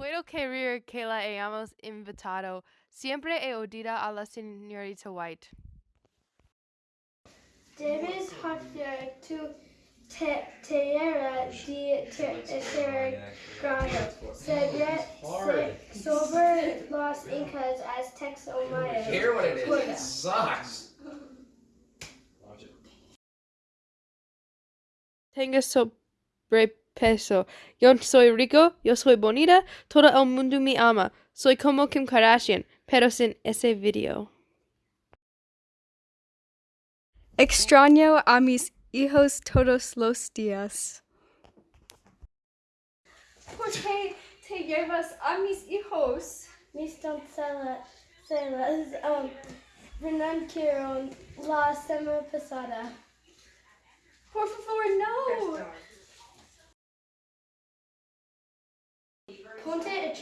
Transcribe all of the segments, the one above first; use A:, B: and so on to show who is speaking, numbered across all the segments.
A: Puedo creer que la hayamos invitado. Siempre he odiado a la señorita White.
B: Debes hacer tu te- tarea de tercer grado sobre, se- sobre los incas, aztecs o mayas.
C: Hear what it is. It sucks.
A: Tengo sobrepeso. Yo soy rico, yo soy bonita, todo el mundo me ama. Soy como Kim Kardashian, pero sin ese video.
D: Extraño a mis hijos todos los días.
E: ¿Por qué te llevas a mis hijos?
B: Mis doncellas um, renunciaron la semana pasada.
E: Por favor, no.
B: Ponte.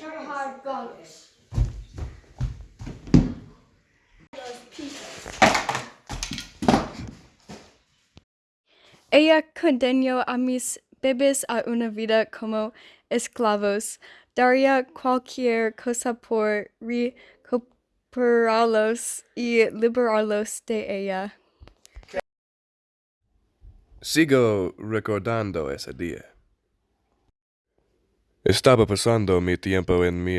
D: Ella condenó a mis bebés a una vida como esclavos. Daría cualquier cosa por recuperarlos y liberarlos de ella.
F: Sigo recordando ese día. Estaba pasando mi tiempo en mi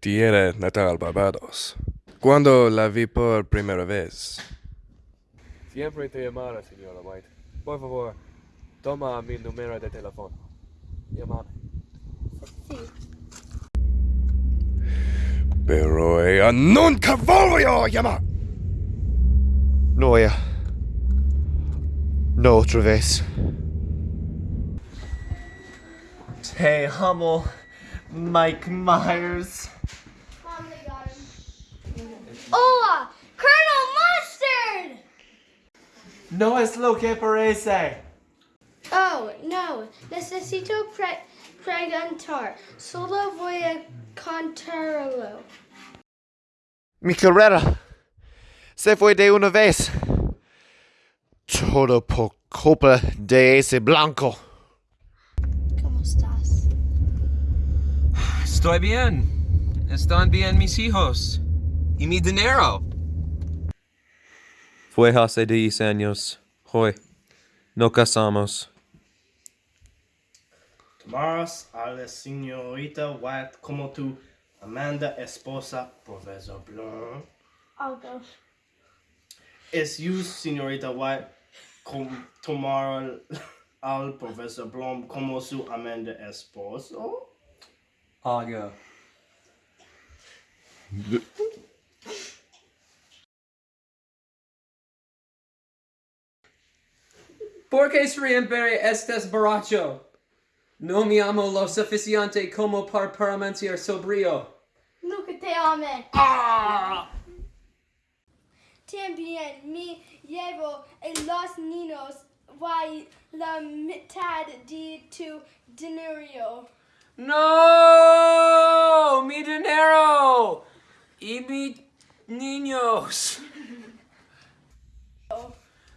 F: tierra natal Barbados, cuando la vi por primera vez. Siempre te llamaré, señora White. Por favor, toma mi número de teléfono. Llámame. Pero ella nunca volvió a llamar.
G: No, ella. No otra vez.
C: Hey, Hummel. Mike Myers.
B: Mom, they got him. Hola! Colonel Mustard!
C: No es lo que parece.
B: Oh, no. Necesito pre preguntar. Solo voy a contarlo.
G: Mi carrera se fue de una vez. Todo por culpa de ese blanco.
B: ¿Cómo estás?
H: Estoy bien. Están bien mis hijos. Y mi dinero. Fue hace 10 años. Hoy. No casamos.
I: Tomaras a la señorita White como tu Amanda esposa, Profesor Blum.
B: Algo.
I: Es you, señorita White, com tomar al, al Profesor Blum como su Amanda esposo?
H: aga De... Porque siempre estes borracho. No mi amo lo suficiente como par permanecer sobrio.
B: Luca te amen. Ah! También me llevo a los niños y la mitad de tu dinero.
H: No, mi dinero! Y mi niños.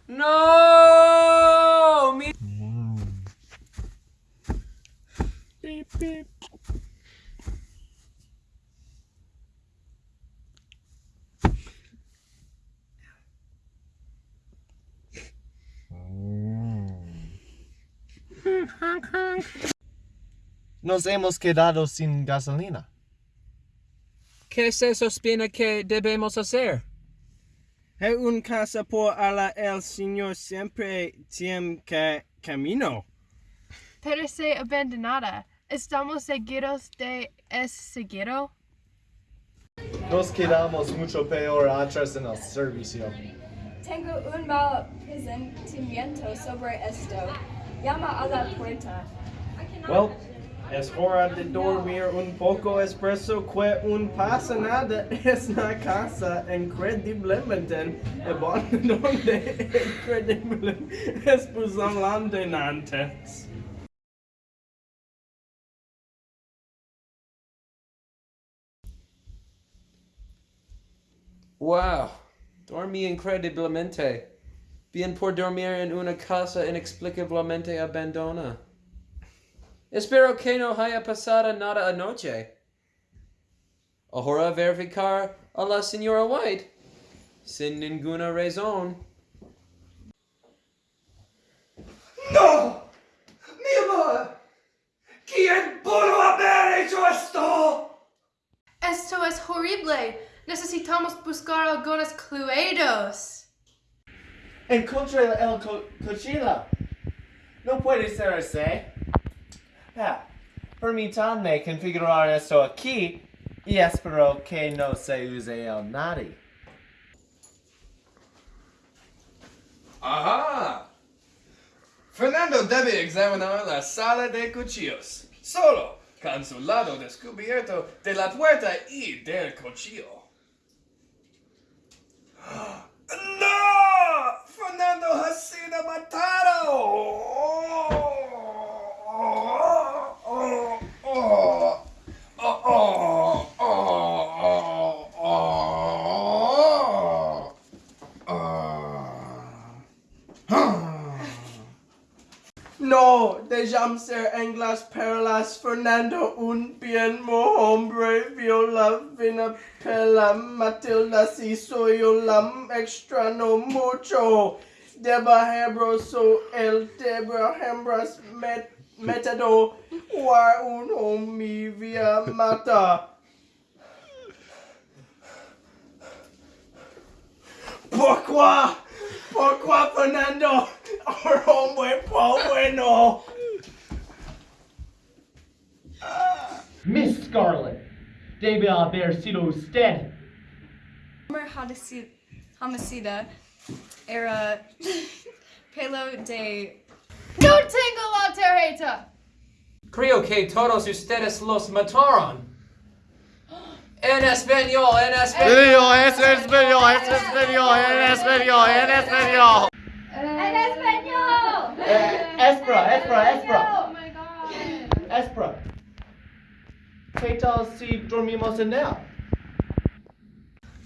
H: No, mi mm.
G: Nos hemos quedado sin gasolina.
H: ¿Qué se sospina que debemos hacer?
I: Hay un casa por ala el señor siempre tiene que camino.
A: Pero se abandonada. ¿Estamos seguros de es seguro?
G: Nos quedamos mucho peor atrás en el servicio.
E: Tengo un mal presentimiento sobre esto. Llama a la puerta.
I: Well, Es hora de dormir un poco espresso que un pasanada es una casa incrediblemente donde incredible espusamlante nantes.
H: Wow, dormi incrediblemente. Bien por dormir en una casa inexplicablemente abandonada. Espero que no haya pasado nada anoche. Ahora verificar a la señora White, sin ninguna razón.
C: ¡No! ¡Mi amor! ¿Quién pudo haber hecho esto?
A: Esto es horrible. Necesitamos buscar algunos cluedos.
C: Encontré el co cochila. No puede ser ese. Ah, permítanme configurar esto aquí y espero que no se use el nadie.
F: Aha! Fernando debe examinar la sala de cuchillos. Solo, con su lado descubierto de la puerta y del cuchillo. ¡No! ¡Fernando ha sido matado!
I: Ser Anglas Perlas Fernando un bien mo hombre viola vina pela Matilda si soy lam extra no mucho deba hebroso el deba hembras met metado war un homi via mata Pourquoi? Pourquoi Fernando? Our hombre po bueno.
G: Miss Scarlet, debe haber sido usted.
D: Homer Hadisi- Homicida era pelo de
A: No tengo la tarjeta.
H: Creo que todos ustedes los mataron. En español, en español.
C: Video, es español, es español, en español, en español.
B: En español.
C: Eh, Espera, espera, espera.
A: Oh my god.
C: Espera. ¿Qué tal si dormimos en él?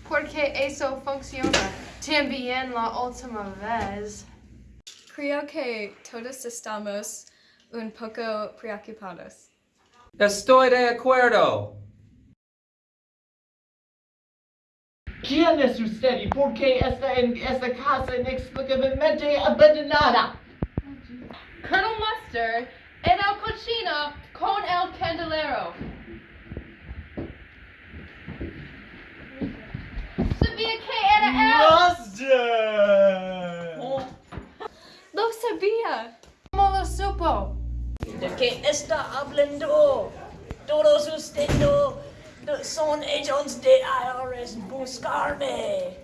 A: Porque eso funciona. También la última vez.
D: Creo que todos estamos un poco preocupados.
H: Estoy de acuerdo.
G: ¿Quién es usted y por qué está en esta casa inexplicablemente abandonada?
A: Colonel Mustard en el cochino con el candelero. Sabía que era él.
C: Mustard!
D: Lo sabía.
A: ¿Cómo lo supo?
J: ¿De qué está hablando? Todos ustedes son agents de IRS buscarme.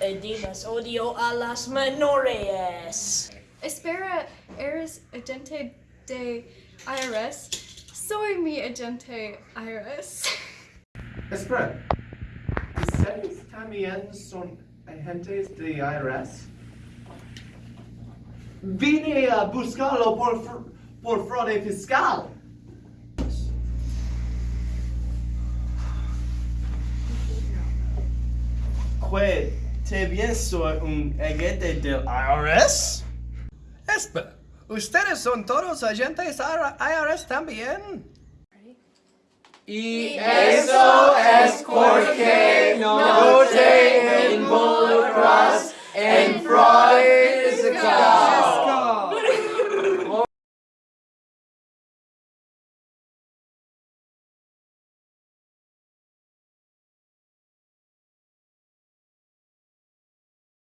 J: Además odio a las menores.
D: Espera, ¿eres agente de IRS? Soy mi agente IRS.
C: Espera. ¿Ustedes también son agentes de IRS? Vine a buscarlo por, por fraude fiscal.
I: Que te bien soy un agente del IRS?
H: Espera, ¿ustedes son todos agentes IRS también? E
C: isso é porque não tem